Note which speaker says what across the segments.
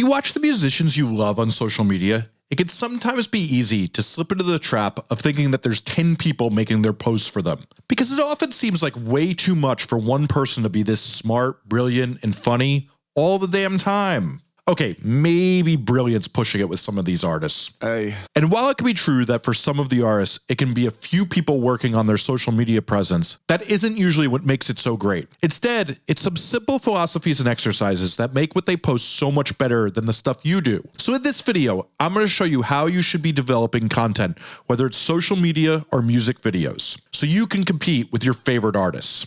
Speaker 1: you watch the musicians you love on social media, it can sometimes be easy to slip into the trap of thinking that there's 10 people making their posts for them, because it often seems like way too much for one person to be this smart, brilliant, and funny all the damn time. Okay, maybe brilliance pushing it with some of these artists.
Speaker 2: Hey.
Speaker 1: And while it can be true that for some of the artists, it can be a few people working on their social media presence, that isn't usually what makes it so great. Instead, it's some simple philosophies and exercises that make what they post so much better than the stuff you do. So in this video, I'm going to show you how you should be developing content, whether it's social media or music videos, so you can compete with your favorite artists.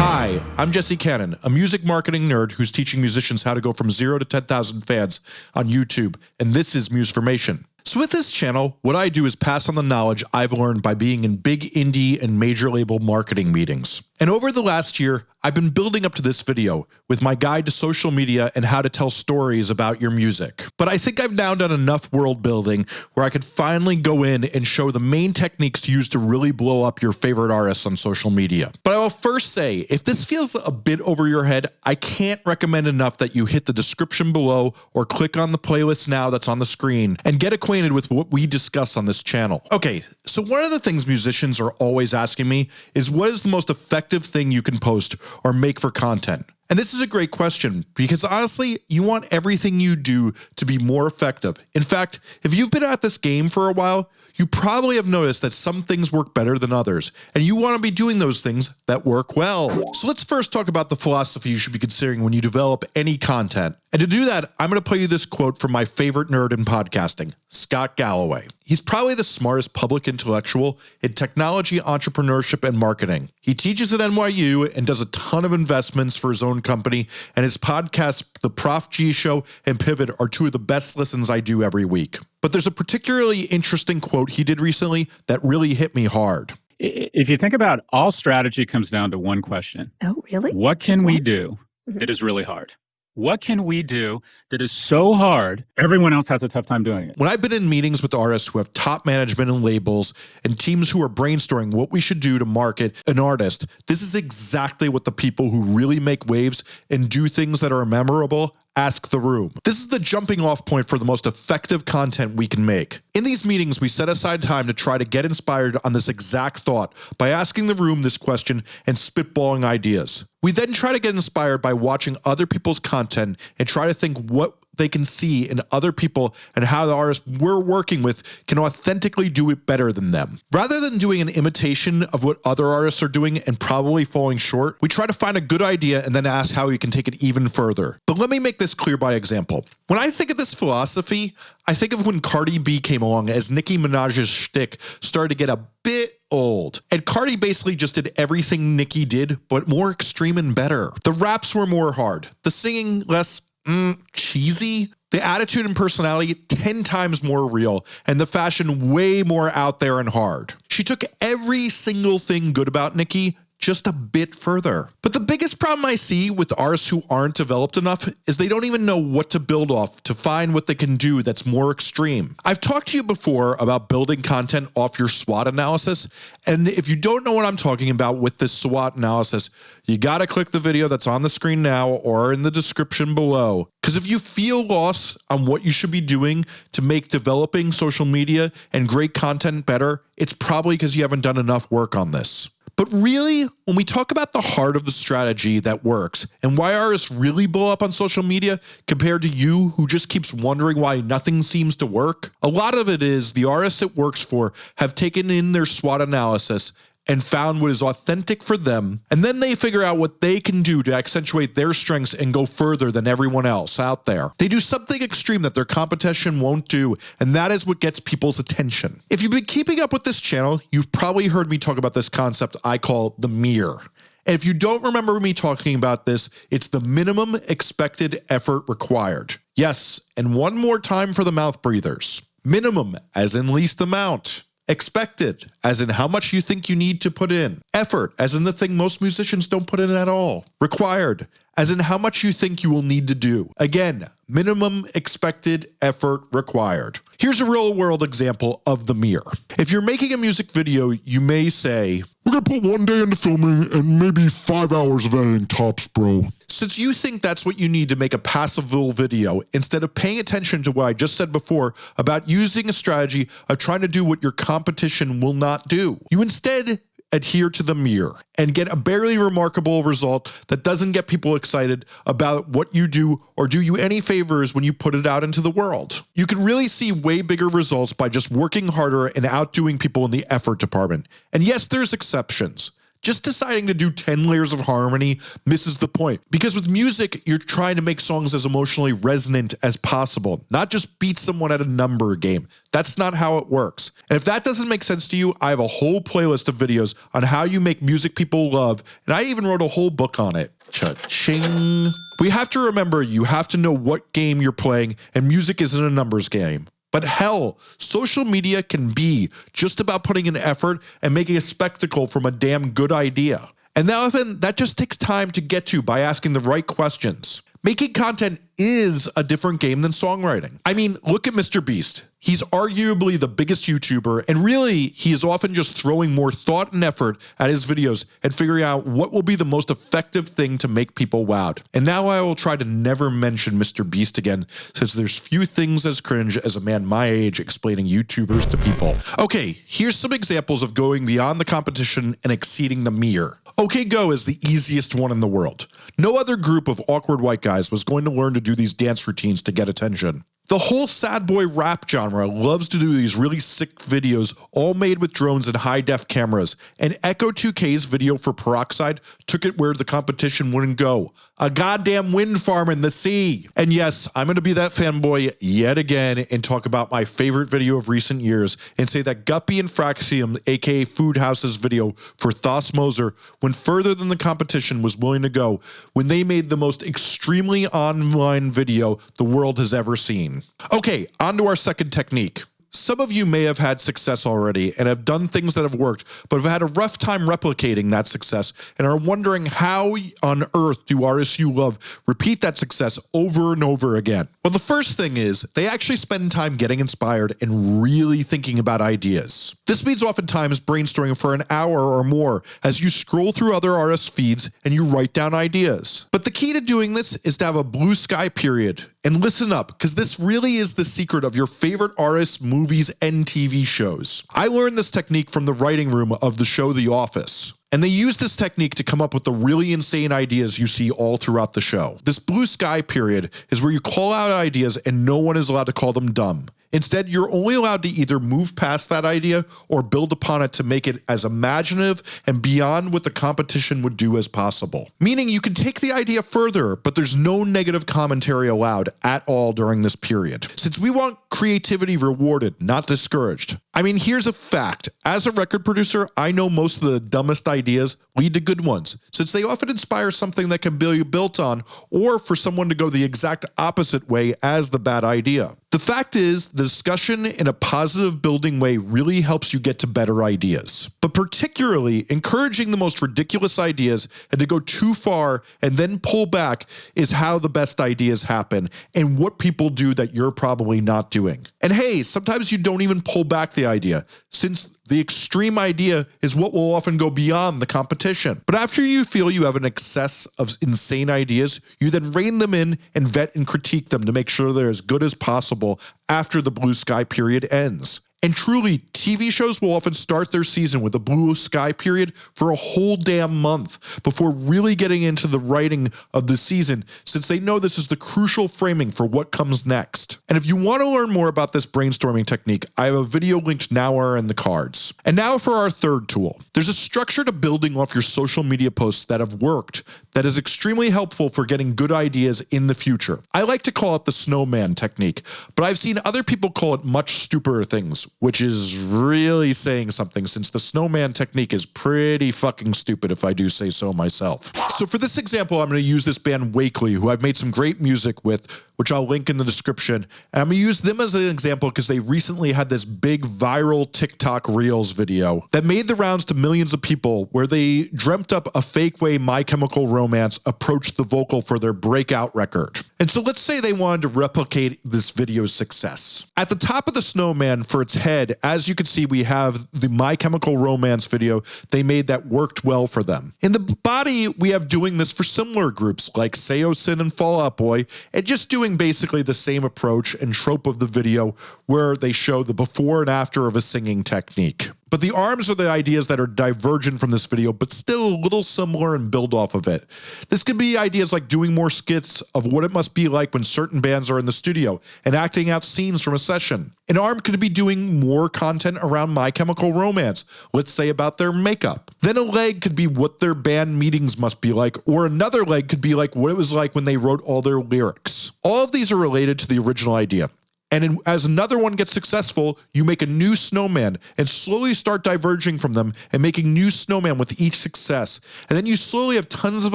Speaker 1: Hi, I'm Jesse Cannon, a music marketing nerd who's teaching musicians how to go from zero to 10,000 fans on YouTube, and this is Musformation. So with this channel, what I do is pass on the knowledge I've learned by being in big indie and major label marketing meetings. And over the last year, I've been building up to this video with my guide to social media and how to tell stories about your music. But I think I've now done enough world building where I could finally go in and show the main techniques to use to really blow up your favorite artists on social media. But I will first say, if this feels a bit over your head, I can't recommend enough that you hit the description below or click on the playlist now that's on the screen and get acquainted with what we discuss on this channel. Okay, so one of the things musicians are always asking me is what is the most effective thing you can post or make for content? And this is a great question because honestly, you want everything you do to be more effective. In fact, if you've been at this game for a while, you probably have noticed that some things work better than others, and you want to be doing those things that work well. So let's first talk about the philosophy you should be considering when you develop any content. And to do that, I'm going to play you this quote from my favorite nerd in podcasting, Scott Galloway. He's probably the smartest public intellectual in technology, entrepreneurship, and marketing. He teaches at NYU and does a ton of investments for his own company, and his podcasts, The Prof G Show and Pivot, are two of the best listens I do every week. But there's a particularly interesting quote he did recently that really hit me hard.
Speaker 3: If you think about all strategy comes down to one question.
Speaker 4: Oh, really?
Speaker 3: What can we do mm-hmm. that is really hard? What can we do that is so hard, everyone else has a tough time doing it?
Speaker 1: When I've been in meetings with artists who have top management and labels and teams who are brainstorming what we should do to market an artist, this is exactly what the people who really make waves and do things that are memorable ask the room. This is the jumping off point for the most effective content we can make. In these meetings, we set aside time to try to get inspired on this exact thought by asking the room this question and spitballing ideas. We then try to get inspired by watching other people's content and try to think what they can see in other people and how the artists we're working with can authentically do it better than them. Rather than doing an imitation of what other artists are doing and probably falling short, we try to find a good idea and then ask how we can take it even further. But let me make this clear by example. When I think of this philosophy, I think of when Cardi B came along as Nicki Minaj's shtick started to get a bit old. And Cardi basically just did everything Nicki did, but more extreme and better. The raps were more hard, the singing less mm, cheesy. The attitude and personality 10 times more real, and the fashion way more out there and hard. She took every single thing good about Nicki just a bit further. But the biggest problem I see with artists who aren't developed enough is they don't even know what to build off to find what they can do that's more extreme. I've talked to you before about building content off your SWOT analysis, and if you don't know what I'm talking about with this SWOT analysis, you got to click the video that's on the screen now or in the description below. Because if you feel lost on what you should be doing to make developing social media and great content better, it's probably because you haven't done enough work on this. But really, when we talk about the heart of the strategy that works and why artists really blow up on social media compared to you who just keeps wondering why nothing seems to work, a lot of it is the artists it works for have taken in their SWOT analysis and found what is authentic for them. And then they figure out what they can do to accentuate their strengths and go further than everyone else out there. They do something extreme that their competition won't do, and that is what gets people's attention. If you've been keeping up with this channel, you've probably heard me talk about this concept I call the mirror. And if you don't remember me talking about this, it's the minimum expected effort required. Yes, and one more time for the mouth breathers. Minimum, as in least amount. Expected, as in how much you think you need to put in. Effort, as in the thing most musicians don't put in at all. Required, as in how much you think you will need to do. Again, minimum expected effort required. Here's a real world example of the mirror. If you're making a music video, you may say,
Speaker 2: We're gonna put one day into filming and maybe five hours of editing tops, bro.
Speaker 1: Since you think that's what you need to make a passively video, instead of paying attention to what I just said before about using a strategy of trying to do what your competition will not do, you instead adhere to the mirror and get a barely remarkable result that doesn't get people excited about what you do or do you any favors when you put it out into the world. You can really see way bigger results by just working harder and outdoing people in the effort department. And yes, there's exceptions. Just deciding to do 10 layers of harmony misses the point because with music, you're trying to make songs as emotionally resonant as possible, not just beat someone at a number game. That's not how it works. And if that doesn't make sense to you, I have a whole playlist of videos on how you make music people love, and I even wrote a whole book on it. Cha-ching. We have to remember you have to know what game you're playing, and music isn't a numbers game. But hell, social media can be just about putting in effort and making a spectacle from a damn good idea. And that often that just takes time to get to by asking the right questions. Making content is a different game than songwriting. I mean, look at Mr. Beast. He's arguably the biggest YouTuber, and really, he is often just throwing more thought and effort at his videos and figuring out what will be the most effective thing to make people wowed. And now I will try to never mention Mr. Beast again, since there's few things as cringe as a man my age explaining YouTubers to people. Okay, here's some examples of going beyond the competition and exceeding the mirror. OK Go is the easiest one in the world. No other group of awkward white guys was going to learn to do these dance routines to get attention. The whole sad boy rap genre loves to do these really sick videos all made with drones and high def cameras and Ecco2K's video for Peroxide took it where the competition wouldn't go. A goddamn wind farm in the sea. And yes, I'm going to be that fanboy yet again and talk about my favorite video of recent years and say that Gupi and Fraxiom aka Food House's video for Thos Moser went further than the competition was willing to go when they made the most extremely online video the world has ever seen. Okay, on to our second technique. Some of you may have had success already and have done things that have worked, but have had a rough time replicating that success and are wondering how on earth do artists you love repeat that success over and over again? Well, the first thing is they actually spend time getting inspired and really thinking about ideas. This means oftentimes brainstorming for an hour or more as you scroll through other artists' feeds and you write down ideas. But the key to doing this is to have a blue sky period. And listen up, because this really is the secret of your favorite artists, movies, and TV shows. I learned this technique from the writing room of the show The Office. And they use this technique to come up with the really insane ideas you see all throughout the show. This blue sky period is where you call out ideas and no one is allowed to call them dumb. Instead, you're only allowed to either move past that idea or build upon it to make it as imaginative and beyond what the competition would do as possible. Meaning you can take the idea further, but there's no negative commentary allowed at all during this period. Since we want creativity rewarded, not discouraged. I mean, here's a fact. As a record producer, I know most of the dumbest ideas lead to good ones, since they often inspire something that can be built on, or for someone to go the exact opposite way as the bad idea. The fact is, the discussion in a positive building way really helps you get to better ideas. But particularly, encouraging the most ridiculous ideas and to go too far and then pull back is how the best ideas happen and what people do that you're probably not doing. And hey, sometimes you don't even pull back the idea, since the extreme idea is what will often go beyond the competition. But after you feel you have an excess of insane ideas, you then rein them in and vet and critique them to make sure they're as good as possible after the blue sky period ends. And truly, TV shows will often start their season with a blue sky period for a whole damn month before really getting into the writing of the season, since they know this is the crucial framing for what comes next. And if you want to learn more about this brainstorming technique, I have a video linked now or in the cards. And now for our third tool. There's a structure to building off your social media posts that have worked that is extremely helpful for getting good ideas in the future. I like to call it the snowman technique, but I've seen other people call it much stupider things which is really saying something since the snowman technique is pretty fucking stupid if I do say so myself. So for this example, I'm going to use this band Wakely, who I've made some great music with, which I'll link in the description. And I'm going to use them as an example because they recently had this big viral TikTok Reels video that made the rounds to millions of people where they dreamt up a fake way My Chemical Romance approached the vocal for their breakout record. And so let's say they wanted to replicate this video's success. At the top of the snowman for its head, as you can see, we have the My Chemical Romance video they made that worked well for them. In the body, we have doing this for similar groups like Saosin and Fall Out Boy, and just doing basically the same approach and trope of the video where they show the before and after of a singing technique. But the arms are the ideas that are divergent from this video, but still a little similar and build off of it. This could be ideas like doing more skits of what it must be like when certain bands are in the studio and acting out scenes from a session. An arm could be doing more content around My Chemical Romance, let's say about their makeup. Then a leg could be what their band meetings must be like, or another leg could be like what it was like when they wrote all their lyrics. All of these are related to the original idea. And in, as another one gets successful, you make a new snowman and slowly start diverging from them and making new snowman with each success. And then you slowly have tons of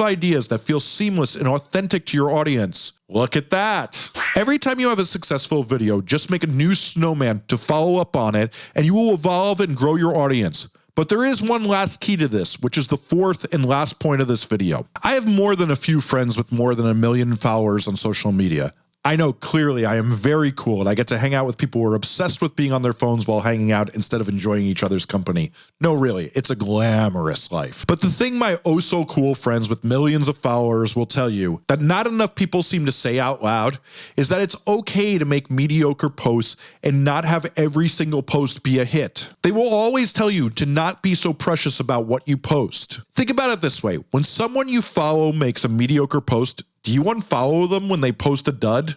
Speaker 1: ideas that feel seamless and authentic to your audience. Look at that. Every time you have a successful video, just make a new snowman to follow up on it and you will evolve and grow your audience. But there is one last key to this, which is the fourth and last point of this video. I have more than a few friends with more than a million followers on social media. I know clearly I am very cool and I get to hang out with people who are obsessed with being on their phones while hanging out instead of enjoying each other's company. No, really, it's a glamorous life. But the thing my oh so cool friends with millions of followers will tell you that not enough people seem to say out loud is that it's okay to make mediocre posts and not have every single post be a hit. They will always tell you to not be so precious about what you post. Think about it this way when someone you follow makes a mediocre post, do you unfollow them when they post a dud?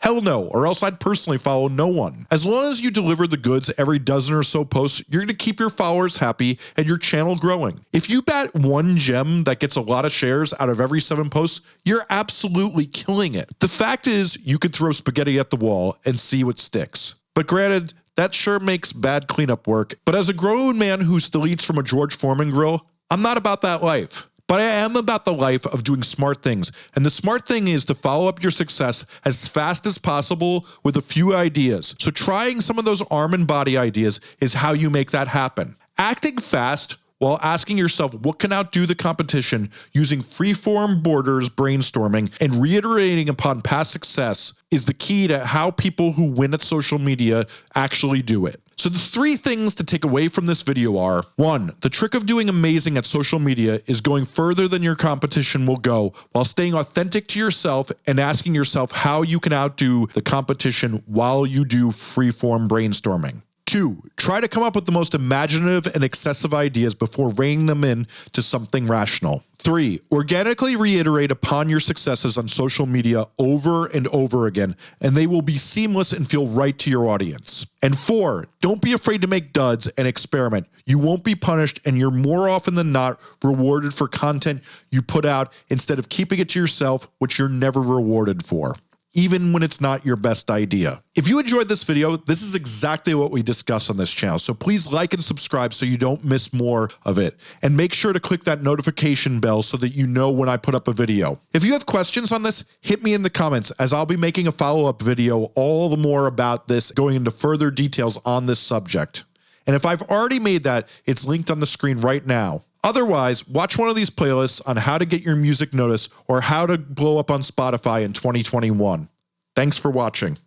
Speaker 1: Hell no, or else I'd personally follow no one. As long as you deliver the goods every dozen or so posts, you're going to keep your followers happy and your channel growing. If you bat one gem that gets a lot of shares out of every seven posts, you're absolutely killing it. The fact is, you could throw spaghetti at the wall and see what sticks. But granted, that sure makes bad cleanup work. But as a grown man who still eats from a George Foreman grill, I'm not about that life. But I am about the life of doing smart things. And the smart thing is to follow up your success as fast as possible with a few ideas. So trying some of those arm and body ideas is how you make that happen. Acting fast while asking yourself what can outdo the competition using freeform borders brainstorming and reiterating upon past success is the key to how people who win at social media actually do it. So the three things to take away from this video are, one, the trick of doing amazing at social media is going further than your competition will go while staying authentic to yourself and asking yourself how you can outdo the competition while you do freeform brainstorming. Two, try to come up with the most imaginative and excessive ideas before reining them in to something rational. Three, organically reiterate upon your successes on social media over and over again, and they will be seamless and feel right to your audience. And four, don't be afraid to make duds and experiment. You won't be punished, and you're more often than not rewarded for content you put out instead of keeping it to yourself, which you're never rewarded for even when it's not your best idea. If you enjoyed this video, this is exactly what we discuss on this channel. So please like and subscribe so you don't miss more of it. And make sure to click that notification bell so that you know when I put up a video. If you have questions on this, hit me in the comments as I'll be making a follow-up video all the more about this, going into further details on this subject. And if I've already made that, it's linked on the screen right now. Otherwise, watch one of these playlists on how to get your music noticed or how to blow up on Spotify in 2021. Thanks for watching.